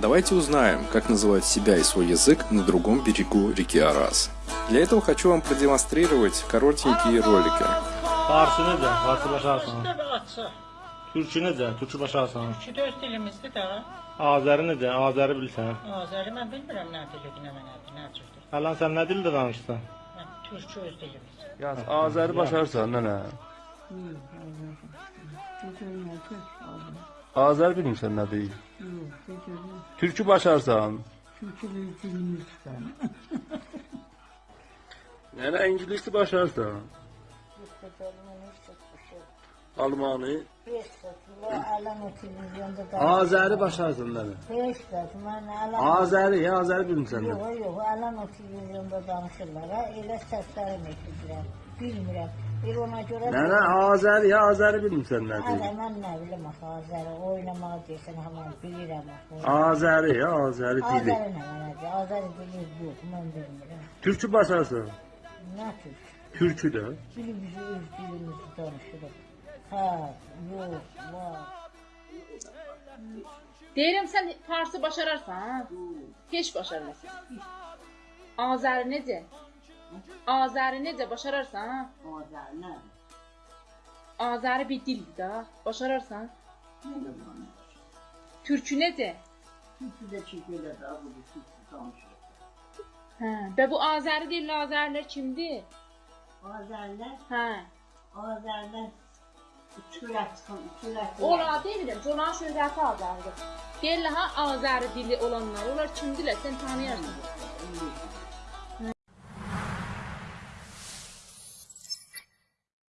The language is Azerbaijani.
Давайте узнаем, как называют себя и свой язык на другом берегу реки Арас. Для этого хочу вам продемонстрировать коротенькие ролики. Farsı necə? Farsı başarsan. Tabii atsa. Türkü necə? Türkü başarsan. Ki öz dilimizdir də. Azəri necə? Azəri bilirsən. Azəri mən bilmirəm nə dilidir, nə mənədir, nə cürdür. Hələ sən nə dildə danışsan? Mən türkçü öz dilimiz. Yaz Azəri başarsan nənə. Azər bilmirsən nə deyil. Türkü başarsan. Türkü bir İngiliz'den. Nere İngiliz'i başarsan. Yok bakalım, hiç. Almanı. Azəri başarsan nənə. Beş dəfə mən əlam Azəri, ya Azəri bilmirsən nə? yox, yox, əlam o televizyonda danışırlar. Ha, elə səslərim eşidirəm. Bilmirəm. Bir ona görə Nənə Azəri, ya Azəri bilmirsən nə Hələ deyil. mən nə bilim axı Azəri oynamağı deyirsən hamam bilirəm axı. Azəri, ya Azəri dili. Azəri nə mənədir? Azəri dili yox, mən bilmirəm. Türkü başarsan. Nə tür? Türkü də. Dilimizi öz dilimizi danışırıq. Hə, yox, var. Deyirəm sən farsı başararsan, ha? Heç başarmazsan. Azəri necə? Azəri necə başararsan, ha? Azəri nə? Azəri bir dildir də, başararsan. Türkü necə? Türkü də ki belə də bu türkü danışır. Hə, və bu Azəri dilli Azərilər kimdir? Azərilər, Hə. Azərilər çörək çıxın, çörək. Ola deyirəm, Conan şöhrəti Azəridir. Deyirlər ha Azəri dili olanlar, onlar kimdirlər? Sən tanıyarsan.